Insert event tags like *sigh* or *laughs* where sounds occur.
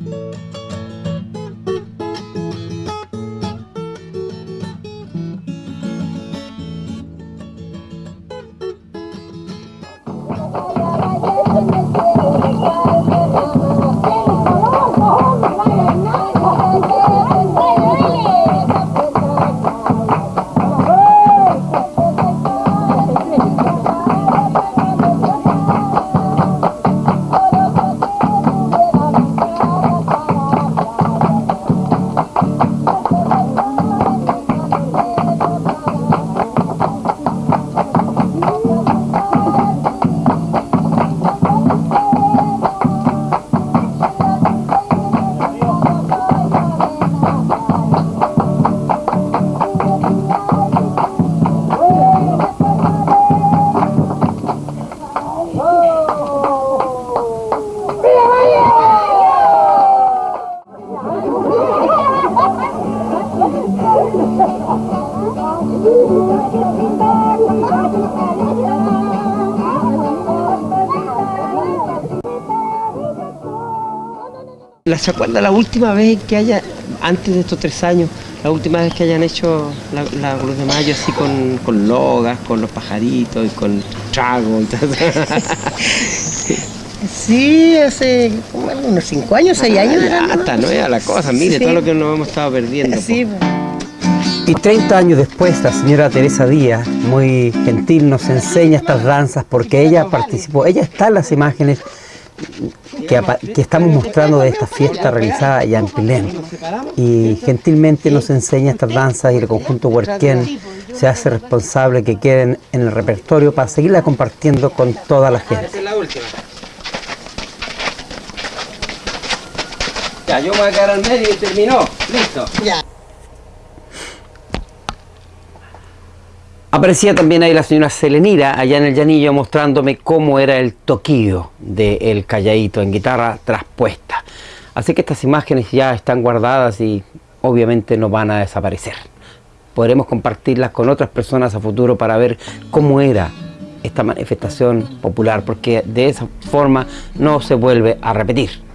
Música ¿Se acuerda la última vez que haya, antes de estos tres años, la última vez que hayan hecho la, la Cruz de Mayo así con, con logas, con los pajaritos y con trago y todo? *laughs* Sí, hace como unos cinco años, seis años. era, ¿no? Hasta no era la cosa, mire Sí. todo lo que nos hemos estado perdiendo. Sí, pues. Y 30 años después, la señora Teresa Díaz, muy gentil, nos enseña estas danzas porque ella participó, ella está en las imágenes que, estamos mostrando de esta fiesta realizada allá en Pilén. Y gentilmente nos enseña estas danzas y el conjunto Huerquén se hace responsable que queden en el repertorio para seguirla compartiendo con toda la gente. Ya, yo me voy a quedar al medio y terminó. Listo. Ya. Aparecía también ahí la señora Selenira, allá en el llanillo, mostrándome cómo era el toquillo del calladito en guitarra traspuesta. Así que estas imágenes ya están guardadas y obviamente no van a desaparecer. Podremos compartirlas con otras personas a futuro para ver cómo era esta manifestación popular, porque de esa forma no se vuelve a repetir.